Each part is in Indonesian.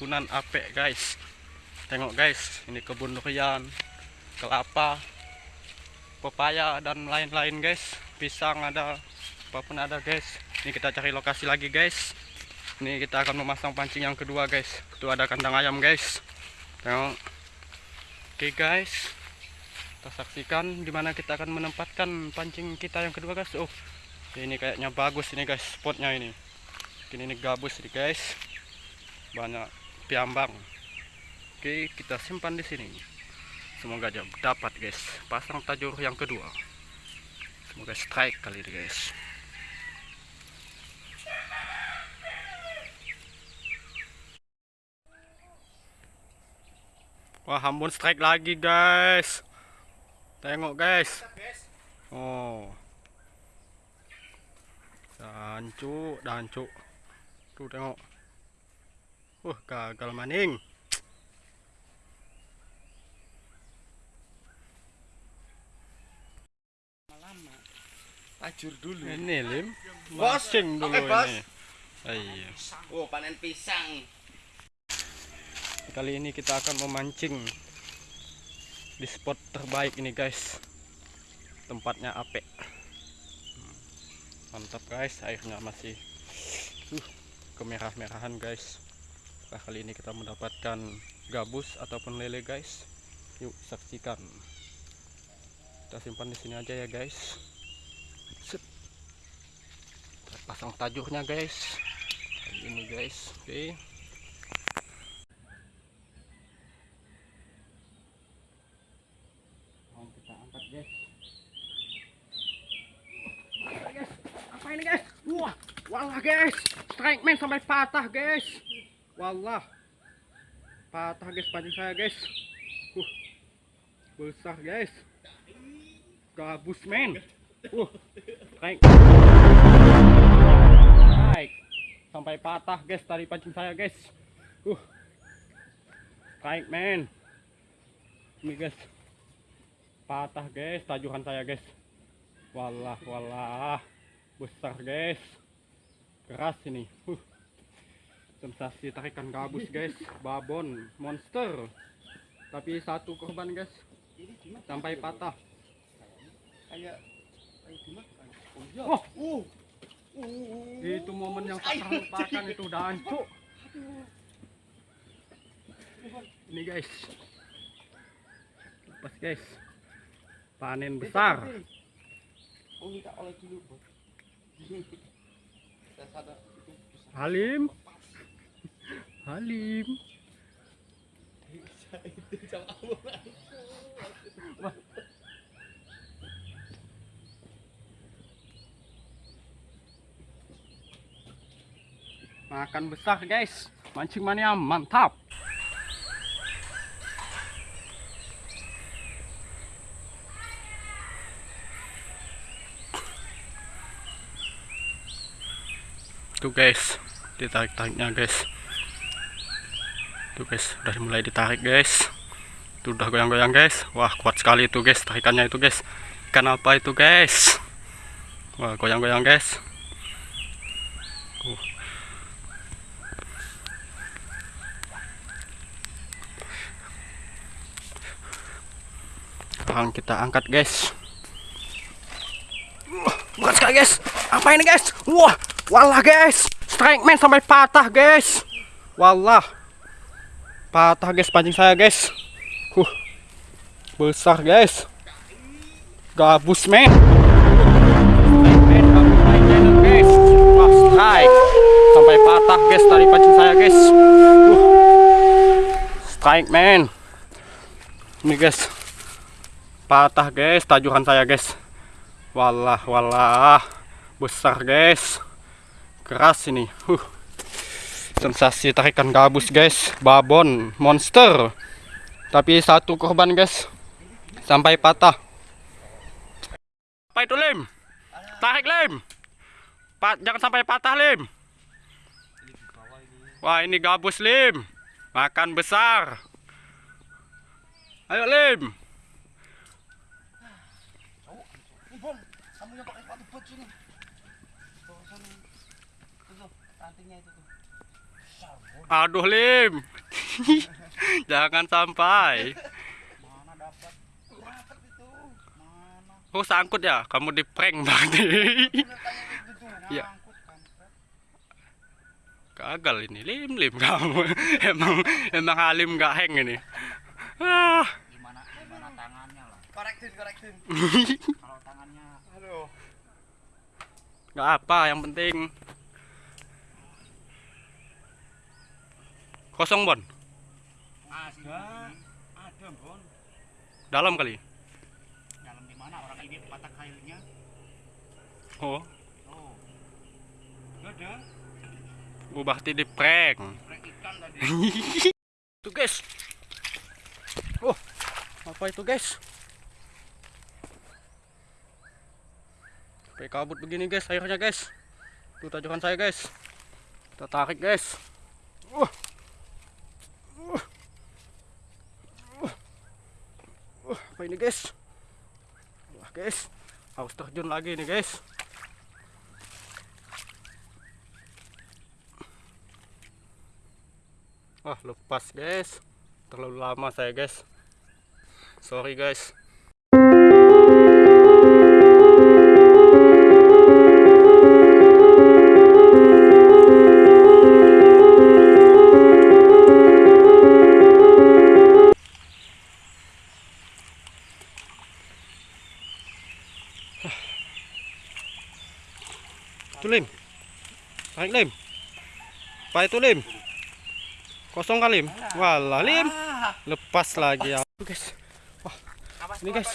perkebunan apek guys. Tengok guys. Ini kebun durian kelapa pepaya dan lain-lain guys. Pisang ada apa pun ada guys. Ini kita cari lokasi lagi guys. Ini kita akan memasang pancing yang kedua guys. Itu ada kandang ayam guys. Tengok. Oke guys. Kita saksikan di mana kita akan menempatkan pancing kita yang kedua guys. Oh ini kayaknya bagus ini guys spotnya ini. Ini, ini gabus nih guys. Banyak piambang oke kita simpan di sini. Semoga aja dapat guys. Pasang tajur yang kedua. Semoga strike kali ini guys. Wah hambun strike lagi guys. Tengok guys. Oh. Dancu dancu tuh tengok uh gagal maning. Tajur dulu. ini lim. Mancing dulu oke, bos. ini. Iya. Oh, panen pisang. kali ini kita akan memancing di spot terbaik ini guys. Tempatnya apek Hmm, mantap guys. Airnya masih uh, kemerah-merahan guys nah, kali ini kita mendapatkan gabus ataupun lele guys? Yuk saksikan. Kita simpan di sini aja ya guys. Set. Kita pasang tajurnya guys. Kali ini guys. Oke. Mau kita angkat guys? Apa ini guys? Wah walah guys. Strike man sampai patah guys walah patah guys pancing saya guys. Uh, besar guys. Gabus men. Uh, strike sampai patah guys tadi pancing saya guys. Uh, strike man ini guys. Patah guys tajuhan saya guys. Walah walah besar guys. Keras ini. Uh. Sensasi tarikan gabus guys. Babon monster. Tapi satu korban guys. Sampai patah. Oh iya. wah Uh. itu momen yang tak terlupakan itu dancu ini guys. Lepas guys. Panen besar. Oh, minta oleh dulu, Bos. Saya sadar itu besar. Halim Halim. Makan besar guys. Mancing mania mantap. Tuh guys. Ditarik tariknya guys tuh guys. Udah mulai ditarik guys. Tuh udah goyang-goyang guys. Wah kuat sekali itu guys tarikannya itu guys. Ikan apa itu guys? Wah goyang-goyang guys. Sekarang kita angkat guys. Berat sekali guys. Apa ini guys? Wah walah guys. Strike man sampai patah guys. Walah patah guys pancing saya guys. Huh. Besar guys. Gabus strike sampai patah guys tadi pancing saya guys. Uh. strike man ini guys. Patah guys tajuhan saya guys. Walah walah. Besar guys. Keras ini. Huh. Sensasi tarikan gabus guys. Babon monster. Tapi satu korban guys. Sampai patah. Apa itu lim. Tarik lim. Pat, jangan sampai patah lim. Wah ini gabus lim. Makan besar. Ayo tuh. Aduh Lim. Jangan sampai. Mana dapat? Dapat itu. Mana? Oh sangkut ya? Kamu di prank berarti. Iya. Gagal ini Lim Lim kamu. emang emang Halim nggak hang ini. Ah. Gimana gimana tangannya lah? Korektin, korektin. Kalau tangannya aduh. Nggak apa, yang penting kosong Bon. Ada. Ada, Bon. Dalam kali. Dalam di mana orang ini patah kailnya? Oh, Oh. Ada. Bu Bakti di prank. Prank ikan tadi. Tuh guys. Oh, apa itu guys? Sampai kabut begini guys airnya guys. Tuh tajukan saya guys. Kita tarik guys. Uh. Uh. Uh, apa ini guys? Wah guys, harus terjun lagi nih guys. Wah lepas guys Terlalu lama saya guys Sorry guys Tarik Lim. Apa itu Lim? Kosong kali Lim? Walah Lim. Lepas lagi ya. Guys. Ini guys.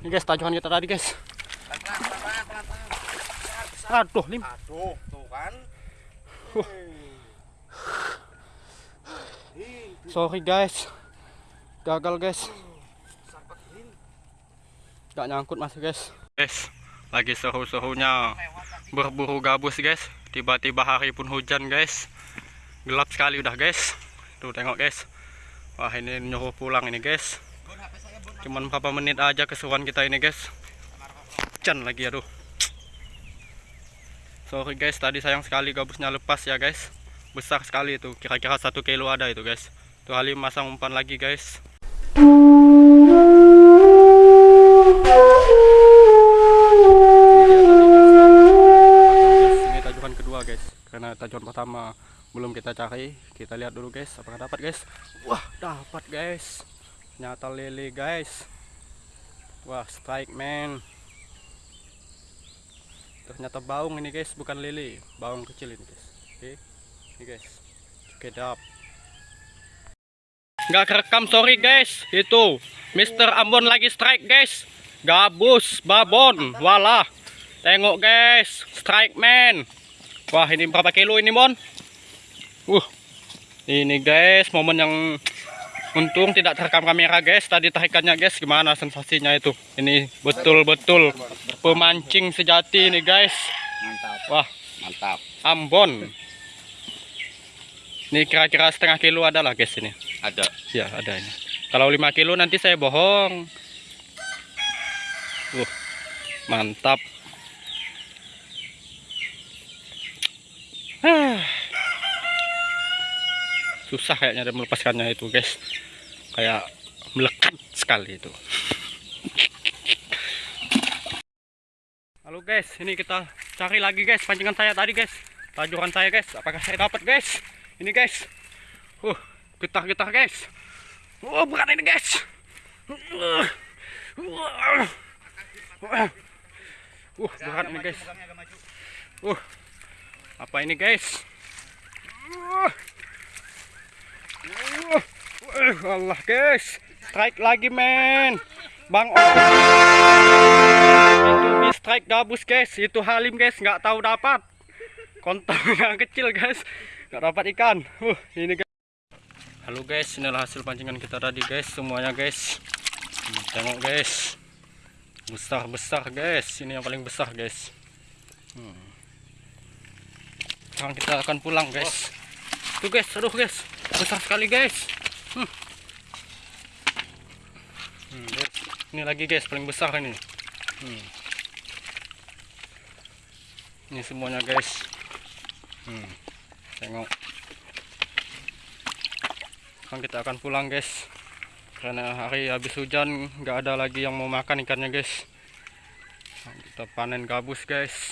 Ini guys tajukan kita tadi guys. Aduh Lim. Aduh, tuh kan. Sorry guys. Gagal guys. Gak nyangkut masih guys. Guys Lagi seru-serunya Berburu gabus guys. Tiba-tiba hari pun hujan guys. Gelap sekali udah guys. Tuh tengok guys. Wah ini nyuruh pulang ini guys. Cuman berapa menit aja keseruan kita ini guys. Hujan lagi aduh. Sorry guys. Tadi sayang sekali gabusnya lepas ya guys. Besar sekali itu. Kira-kira satu kilo ada itu guys. Tuh Halim masang umpan lagi guys karena tajukan pertama belum kita cari kita lihat dulu guys. Apakah dapat guys? Wah dapat guys. Nyata lele guys. Wah strike man. Ternyata baung ini guys bukan lele. Baung kecil ini guys. Oke? Ini guys. Oke dap. Nggak kerekam sorry guys. Itu Mr. Ambon lagi strike guys. Gabus babon walah. Tengok guys. Strike man wah ini berapa kilo ini mon? Uh ini guys momen yang untung tidak terekam kamera guys. Tadi tarikannya guys gimana sensasinya itu? Ini betul-betul pemancing sejati ini guys. Mantap, wah. Mantap. Ambon. Ini kira-kira setengah kilo ada lah guys ini. Ada. ya ada ini. Kalau 5 kilo nanti saya bohong. Uh mantap susah kayaknya dia melepaskannya itu guys. Kayak melekat sekali itu. Halo guys. Ini kita cari lagi guys. Pancingan saya tadi guys. Tajuran saya guys. Apakah saya dapat guys? Ini guys. Uh getar-getar guys. Oh bukan ini guys. Uh, uh, uh, uh berat ini guys. Uh apa ini guys? Uh, Allah guys. Strike lagi men. Bang itu di strike gabus guys. Itu Halim guys. Nggak tahu dapat. Kontongnya kecil guys. Nggak dapat ikan. Uh ini guys. Halo guys. Inilah hasil pancingan kita tadi guys. Semuanya guys. Hmm, tengok guys. Besar besar guys. Ini yang paling besar guys. Hmm. Sekarang kita akan pulang guys tuh guys aduh guys besar sekali guys hmm. Hmm, ini lagi guys paling besar ini hmm. ini semuanya guys Hmm, tengok. Sekarang kita akan pulang guys. Karena hari habis hujan nggak ada lagi yang mau makan ikannya guys. Kita panen gabus guys.